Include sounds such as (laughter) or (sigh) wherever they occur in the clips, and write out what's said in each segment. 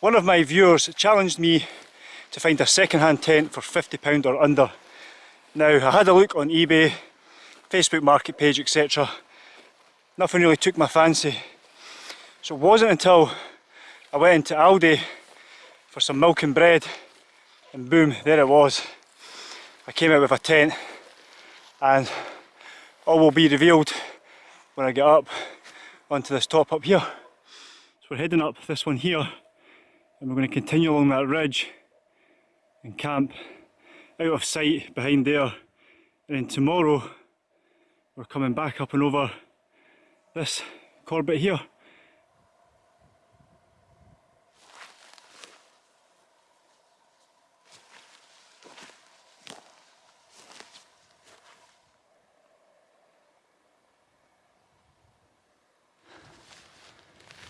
One of my viewers challenged me to find a second-hand tent for £50 or under. Now, I had a look on eBay, Facebook market page, etc. Nothing really took my fancy. So it wasn't until I went into Aldi for some milk and bread and boom, there it was. I came out with a tent and all will be revealed when I get up onto this top up here. So we're heading up this one here and we're going to continue along that ridge and camp out of sight behind there and then tomorrow we're coming back up and over this Corbett here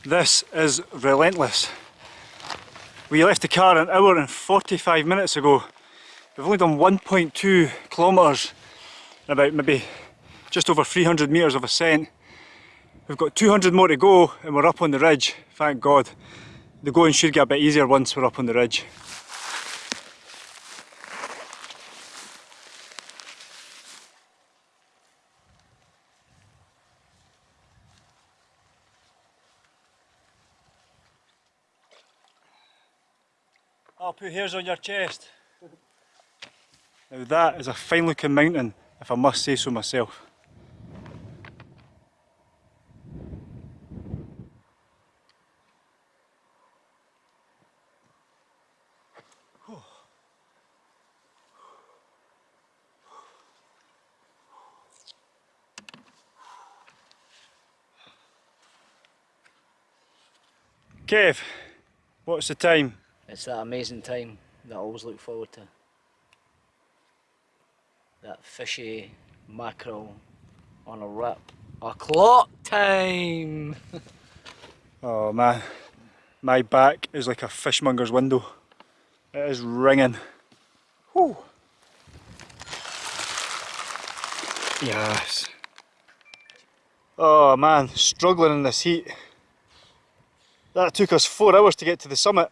This is relentless. We left the car an hour and 45 minutes ago. We've only done 1.2 kilometres about maybe just over 300 metres of ascent. We've got 200 more to go and we're up on the ridge, thank God. The going should get a bit easier once we're up on the ridge. I'll put hairs on your chest. Now that is a fine looking mountain, if I must say so myself. Kev, what's the time? It's that amazing time that I always look forward to. That fishy mackerel on a wrap. O'clock time! (laughs) oh man, my back is like a fishmonger's window. It is ringing. Whew. Yes. Oh man, struggling in this heat. That took us four hours to get to the summit.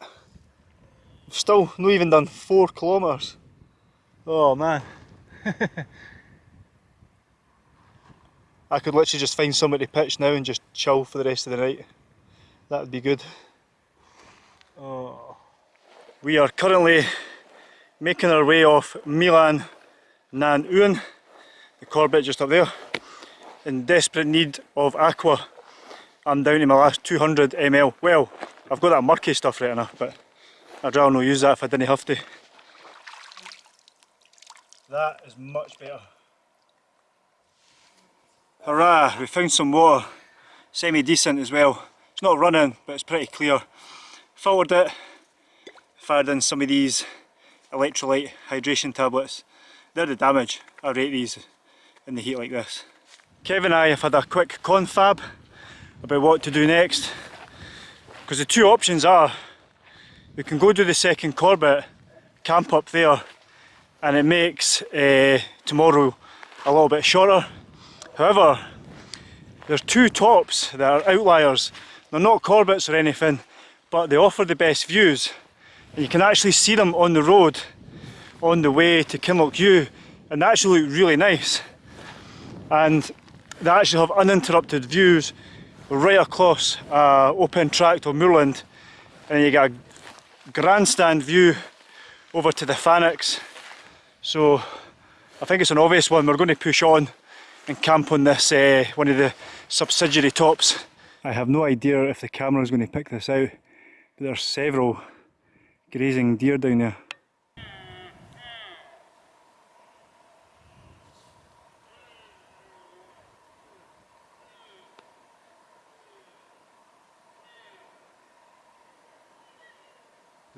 Still not even done four kilometres. Oh man. (laughs) I could literally just find somewhere to pitch now and just chill for the rest of the night. That would be good. Oh. We are currently making our way off Meallan nan Uan, the Corbett just up there, in desperate need of aqua. I'm down to my last 200 ml. Well, I've got that murky stuff right enough, but I'd rather not use that if I didn't have to. That is much better. Hurrah, we found some water. Semi-decent as well. It's not running, but it's pretty clear. Filtered it, fired in some of these electrolyte hydration tablets. They're the damage. I rate these in the heat like this. Kevin and I have had a quick confab about what to do next. Because the two options are we can go do the second Corbett, camp up there, and it makes uh, tomorrow a little bit shorter. However, there's two tops that are outliers. They're not Corbetts or anything, but they offer the best views. And you can actually see them on the road on the way to Kinlochewe, and they actually look really nice. And they actually have uninterrupted views right across uh, open tract of moorland, and you get a grandstand view over to the Fannichs. So I think it's an obvious one. We're going to push on and camp on this, uh, one of the subsidiary tops. I have no idea if the camera is going to pick this out, but there's several grazing deer down there.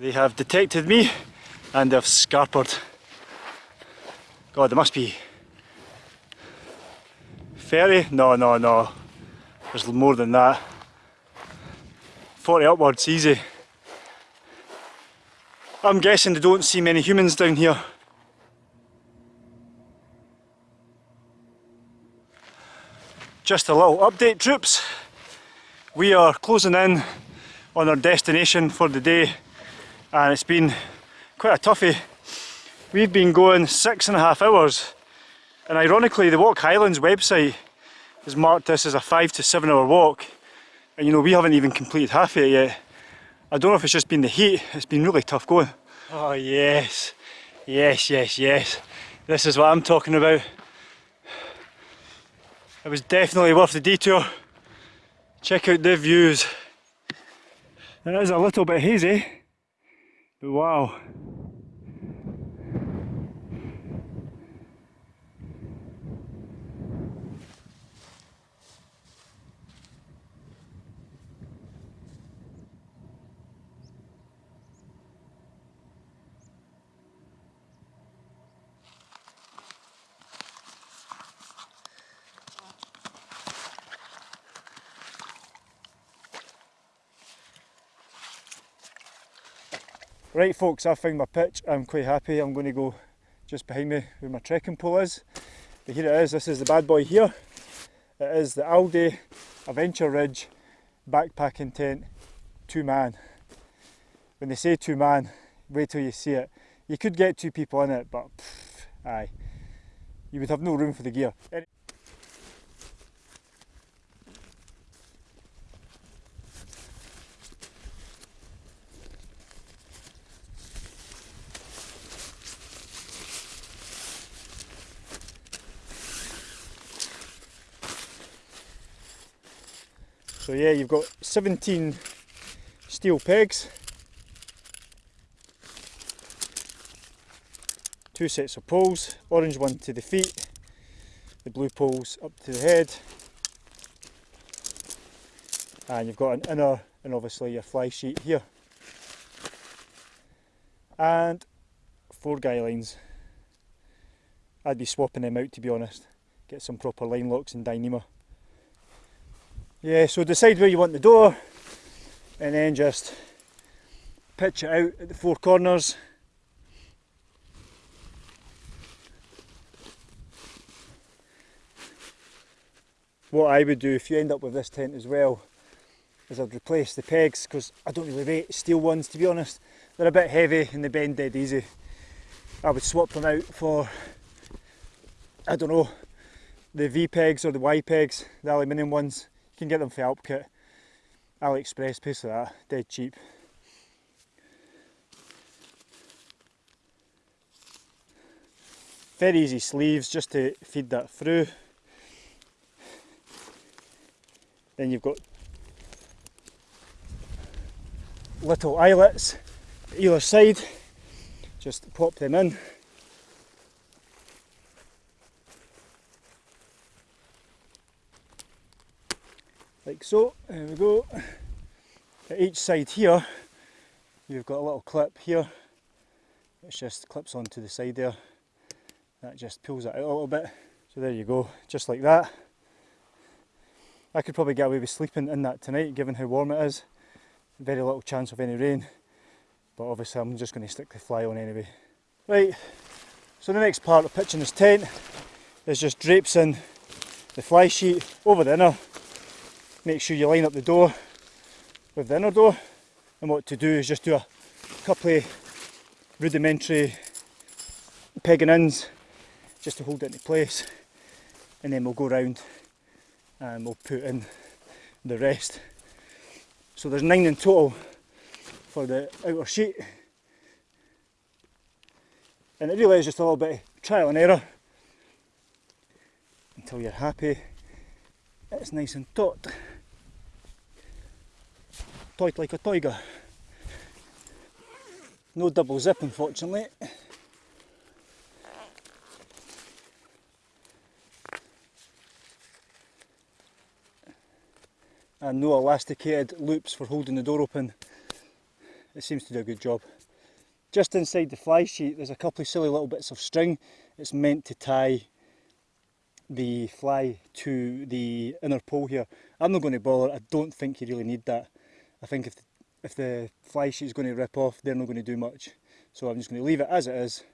They have detected me and they've scarpered. God, there must be 30? No, no, no. There's more than that. 40 upwards, easy. I'm guessing they don't see many humans down here. Just a little update troops. We are closing in on our destination for the day and it's been quite a toughie. We've been going six and a half hours and ironically the Walk Highlands website has marked this as a five to seven hour walk and you know we haven't even completed half of it yet. I don't know if it's just been the heat, it's been really tough going. Oh yes, yes, yes, yes. This is what I'm talking about. It was definitely worth the detour. Check out the views. It is a little bit hazy, wow. Right folks, I've found my pitch, I'm quite happy, I'm going to go just behind me where my trekking pole is. But here it is, this is the bad boy here. It is the Aldi Adventuridge backpacking tent, two man. When they say two man, wait till you see it. You could get two people in it, but pff, aye, you would have no room for the gear. So yeah, you've got 17 steel pegs, two sets of poles, orange one to the feet, the blue poles up to the head, and you've got an inner and obviously your fly sheet here, and four guy lines. I'd be swapping them out to be honest, get some proper line locks and Dyneema. Yeah, so decide where you want the door and then just pitch it out at the four corners. What I would do if you end up with this tent as well is I'd replace the pegs because I don't really rate steel ones to be honest. They're a bit heavy and they bend dead easy. I would swap them out for, I don't know, the V pegs or the Y pegs, the aluminium ones can get them for Alpkit, AliExpress, piece of that, dead cheap. Very easy sleeves just to feed that through. Then you've got little eyelets either side, just pop them in. Like so. There we go. At each side here, you've got a little clip here. It just clips onto the side there. That just pulls it out a little bit. So there you go, just like that. I could probably get away with sleeping in that tonight, given how warm it is. Very little chance of any rain, but obviously I'm just going to stick the fly on anyway. Right, so the next part of pitching this tent is just drapes in the fly sheet over the inner make sure you line up the door with the inner door. And what to do is just do a couple of rudimentary pegging ins just to hold it into place. And then we'll go round and we'll put in the rest. So there's nine in total for the outer sheet. And it really is just a little bit of trial and error. Until you're happy it's nice and taut tight like a tiger. No double zip unfortunately. And no elasticated loops for holding the door open. It seems to do a good job. Just inside the fly sheet there's a couple of silly little bits of string. It's meant to tie the fly to the inner pole here. I'm not going to bother, I don't think you really need that. I think if the, if the fly sheet is going to rip off, they're not going to do much. So I'm just going to leave it as it is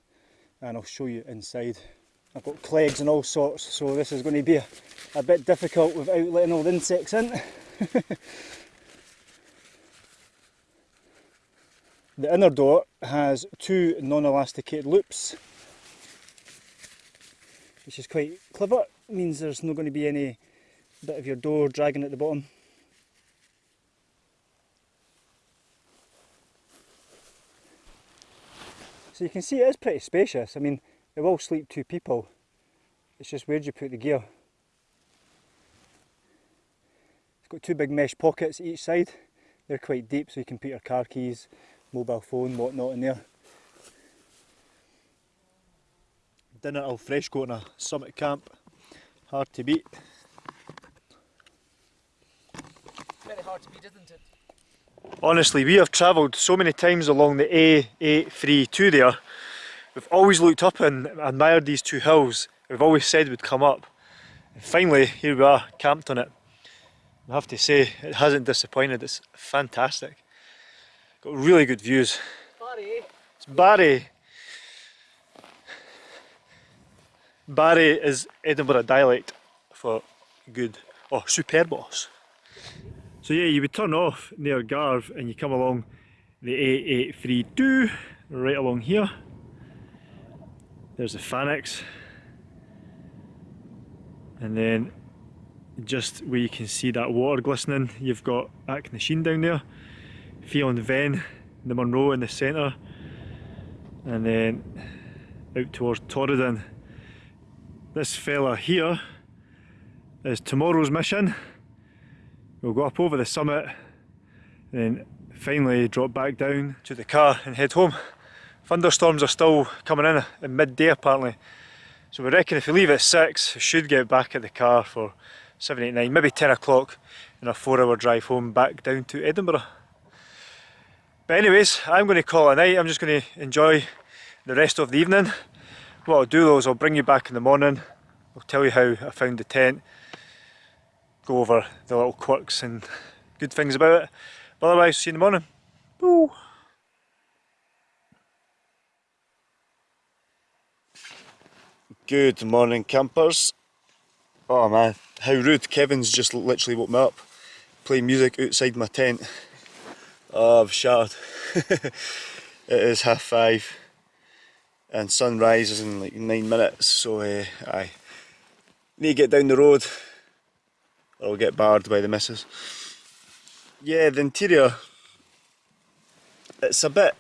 and I'll show you inside. I've got clegs and all sorts, so this is going to be a, a bit difficult without letting all the insects in. (laughs) The inner door has two non-elasticated loops, which is quite clever. It means there's not going to be any bit of your door dragging at the bottom. So you can see it is pretty spacious. I mean, it will sleep two people. It's just where do you put the gear? It's got two big mesh pockets each side. They're quite deep so you can put your car keys, mobile phone, whatnot in there. Dinner al fresco in a summit camp. Hard to beat. Very hard to beat, isn't it? Honestly, we have travelled so many times along the A832 there. We've always looked up and admired these two hills. We've always said we'd come up. And finally, here we are, camped on it. I have to say, it hasn't disappointed. It's fantastic. Got really good views. Barry, It's Barry. Barry is Edinburgh dialect for good. or Oh, superbos. So yeah, you would turn off near Garve and you come along the A832 right along here. There's the Fannichs. And then just where you can see that water glistening, you've got Achnasheen down there. Fionn Bheinn, the Munro in the centre. And then out towards Torridon. This fella here is tomorrow's mission. We'll go up over the summit and then finally drop back down to the car and head home. Thunderstorms are still coming in at midday apparently. So we reckon if we leave at 6, we should get back at the car for 7, 8, 9, maybe 10 o'clock in a 4 hour drive home back down to Edinburgh. But anyways, I'm going to call it a night. I'm just going to enjoy the rest of the evening. What I'll do though is I'll bring you back in the morning. I'll tell you how I found the tent. Go over the little quirks and good things about it. But otherwise, see you in the morning. Boo. Good morning campers. Oh man, how rude. Kevin's just literally woke me up. Playing music outside my tent. Oh, I've shattered. (laughs) it is half five and sunrise is in like nine minutes so uh, I need to get down the road or get barred by the missus. Yeah, the interior, it's a bit,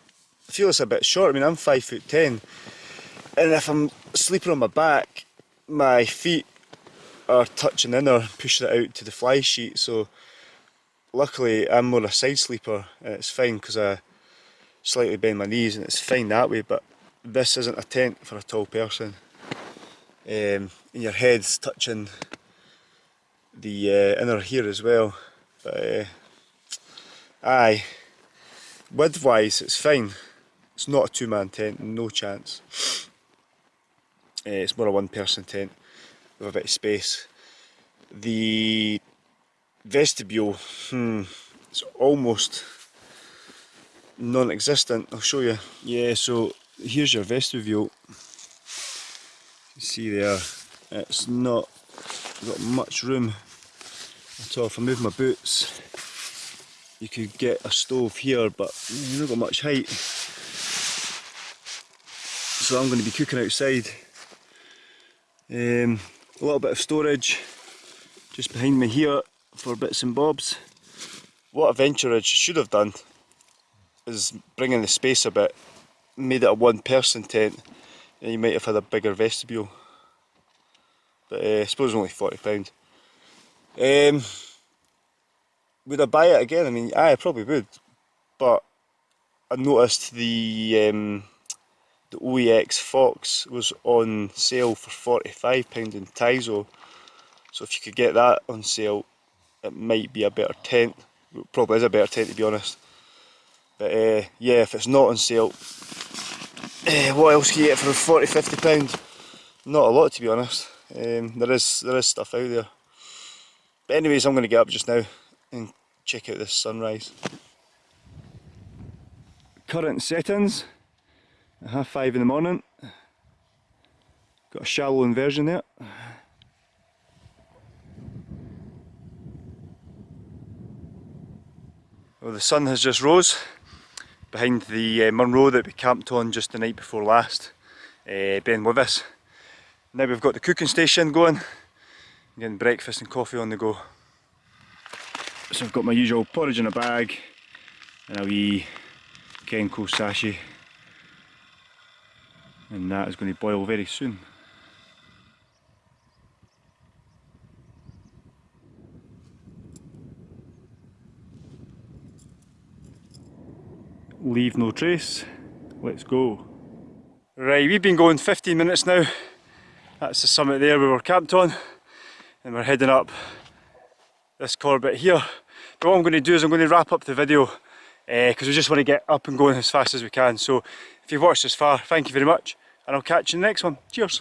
I feel it's a bit short, I mean I'm five foot ten and if I'm sleeping on my back my feet are touching in or pushing it out to the fly sheet. So luckily I'm more a side sleeper and it's fine because I slightly bend my knees and it's fine that way but this isn't a tent for a tall person. Um, and your head's touching the uh, inner here as well. But uh, aye. Width wise it's fine. It's not a two man tent no chance. Uh, it's more a one person tent with a bit of space. The vestibule hmm, it's almost non-existent I'll show you. Yeah so here's your vestibule. You see there, it's not got much room at all. If I move my boots, you could get a stove here, but you've not got much height. So I'm going to be cooking outside. Um, a little bit of storage just behind me here for bits and bobs. What Adventure should have done is bringing the space a bit made it a one person tent and you might have had a bigger vestibule but uh, I suppose only £40 um, would I buy it again? I mean I probably would but I noticed the um, the OEX Fox was on sale for £45 in Tiso so if you could get that on sale it might be a better tent it probably is a better tent to be honest but uh, yeah, if it's not on sale, uh, what else can you get for 40 50 pound? Not a lot to be honest. Um, there is there is stuff out there. But anyways, I'm going to get up just now and check out this sunrise. Current settings, half five in the morning. Got a shallow inversion there. Well, the sun has just rose. behind the uh, Munro that we camped on just the night before last. Uh, Ben Wyvis. Now we've got the cooking station going, getting breakfast and coffee on the go. So I've got my usual porridge in a bag and a wee Kenco sashi and that is going to boil very soon. Leave no trace, let's go. Right, we've been going 15 minutes now. That's the summit there we were camped on and we're heading up this corbett here. But what I'm going to do is I'm going to wrap up the video eh, because we just want to get up and going as fast as we can. So if you've watched this far, thank you very much and I'll catch you in the next one. Cheers!